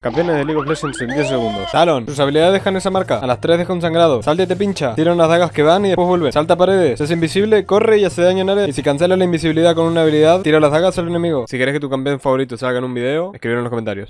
Campeones de League of Legends en 10 segundos. Talon, sus habilidades dejan esa marca. A las 3 deja un sangrado. Salta y te pincha. Tira unas dagas que van y después vuelve. Salta paredes. Es invisible, corre y hace daño en área. Y si cancela la invisibilidad con una habilidad, tira las dagas al enemigo. Si querés que tu campeón favorito salga en un video, escribir en los comentarios.